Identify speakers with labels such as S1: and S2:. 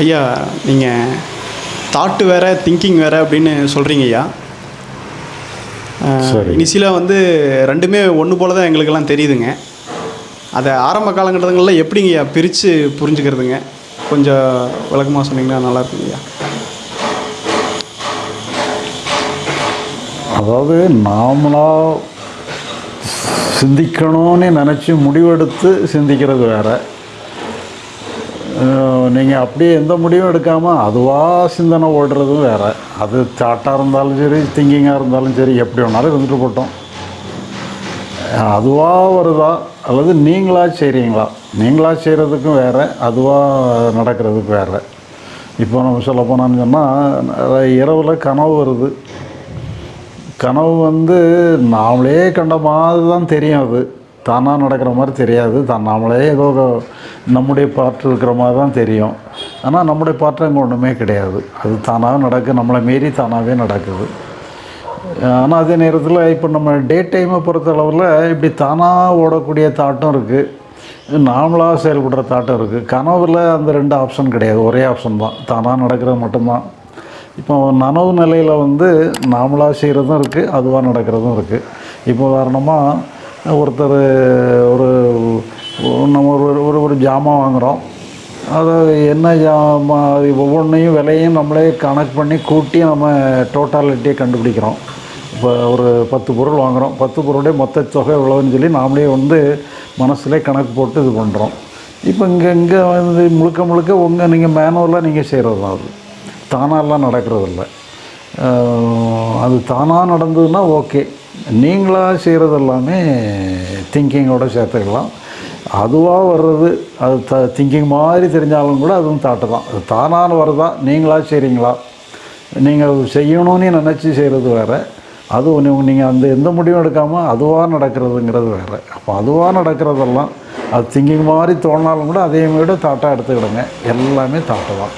S1: ஐயா நீங்கள் தாட்டு வேற திங்கிங் வேற அப்படின்னு சொல்கிறீங்க ஐயா. இனிஷியலாக வந்து ரெண்டுமே ஒன்று போல தான் எங்களுக்கெல்லாம் தெரியுதுங்க. அதை ஆரம்ப காலகட்டங்களில் எப்படிங்க ஐயா பிரித்து புரிஞ்சுக்கிறதுங்க? கொஞ்சம் விளக்கமாக சொன்னீங்கன்னா நல்லா இருக்குங்க ஐயா.
S2: அதாவது நாமளாக சிந்திக்கணும்னு நினச்சி முடிவெடுத்து சிந்திக்கிறது வேற. நீங்கள் அப்படியே எந்த முடிவும் எடுக்காமல் அதுவாக சிந்தனை ஓடுறதும் வேறு. அது தாட்டாக இருந்தாலும் சரி திங்கிங்காக இருந்தாலும் சரி எப்படி வேணாலும் இருந்துட்டு போட்டோம். அதுவாக வருதா? அல்லது நீங்களா செய்கிறீங்களா நீங்களா செய்கிறதுக்கும் வேறு அதுவாக நடக்கிறதுக்கு வேறு. இப்போ நம்ம சொல்ல போனான்னு சொன்னால் இரவில் கனவு வருது. கனவு வந்து நாமளே கண்ட மாதிரி தான் தெரியும் அது. தானாக நடக்கிற மாதிரி தெரியாது. தான் நாமளே ஏதோ நம்முடைய பாட்டு இருக்கிற மாதிரி தான் தெரியும். ஆனால் நம்முடைய பாட்டு அங்கே ஒன்றுமே கிடையாது. அது தானாக நடக்கு நம்மளை மீறி தானாகவே நடக்குது. ஆனால் அதே நேரத்தில் இப்போ நம்ம டே டைமை பொறுத்தளவில் இப்படி தானாக ஓடக்கூடிய தாட்டம் இருக்குது நாமளாக செயல்படுற தாட்டம் இருக்குது கனவில் அந்த ரெண்டு ஆப்ஷன் கிடையாது. ஒரே ஆப்ஷன் தான். தானாக நடக்கிறது மட்டும்தான். இப்போ நனவு நிலையில் வந்து நாமளாக செய்கிறதும் இருக்குது அதுவாக நடக்கிறதும் இருக்குது இப்போ உதாரணமாக ஒருத்தர் ஒரு நம்ம ஒரு ஒரு ஒரு ஜாமான் வாங்குகிறோம் அது என்ன ஜாமான் ஒவ்வொன்றையும் விலையும் நம்மளே கணக்கு பண்ணி கூட்டி நம்ம டோட்டாலிட்டியை கண்டுபிடிக்கிறோம். இப்போ ஒரு பத்து பொருள் வாங்குகிறோம் பத்து பொருளுடைய மொத்த தொகை எவ்வளோன்னு சொல்லி நாமளே வந்து மனசுலே கணக்கு போட்டு இது பண்ணுறோம் இப்போ இங்கே இங்கே வந்து முழுக்க முழுக்க உங்கள் நீங்கள் மேனுவலாக நீங்கள் செய்கிறது தான் அது. தானாலாம் நடக்கிறதில்ல. அது தானாக நடந்ததுன்னா ஓகே. நீங்களாக செய்கிறது எல்லாமே திங்கிங்கோட சேர்த்துக்கலாம். அதுவாக வர்றது அது த திங்கிங் மாதிரி தெரிஞ்சாலும் கூட அதுவும் தாட்டு தான். அது தானான வரதா நீங்களாக செய்கிறீங்களா நீங்கள் செய்யணும்னு நினச்சி செய்கிறது வேறு. அது ஒன்று நீங்கள் அந்த எந்த முடிவும் எடுக்காமல் அதுவாக நடக்கிறதுங்கிறது வேறு. அப்போ அதுவாக நடக்கிறதெல்லாம் அது திங்கிங் மாதிரி தோணாலும் கூட அதே மாதிரி தாட்டாக எடுத்துக்கிடுங்க. எல்லாமே தாட்டு தான்.